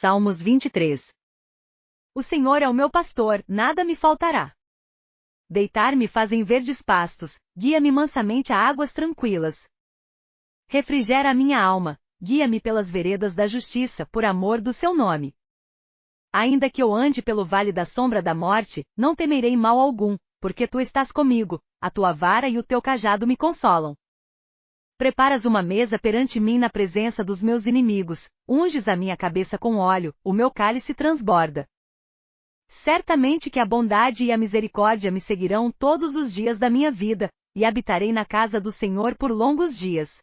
Salmos 23. O Senhor é o meu pastor, nada me faltará. Deitar-me fazem verdes pastos, guia-me mansamente a águas tranquilas. Refrigera a minha alma, guia-me pelas veredas da justiça, por amor do seu nome. Ainda que eu ande pelo vale da sombra da morte, não temerei mal algum, porque tu estás comigo, a tua vara e o teu cajado me consolam. Preparas uma mesa perante mim na presença dos meus inimigos, unges a minha cabeça com óleo, o meu cálice transborda. Certamente que a bondade e a misericórdia me seguirão todos os dias da minha vida, e habitarei na casa do Senhor por longos dias.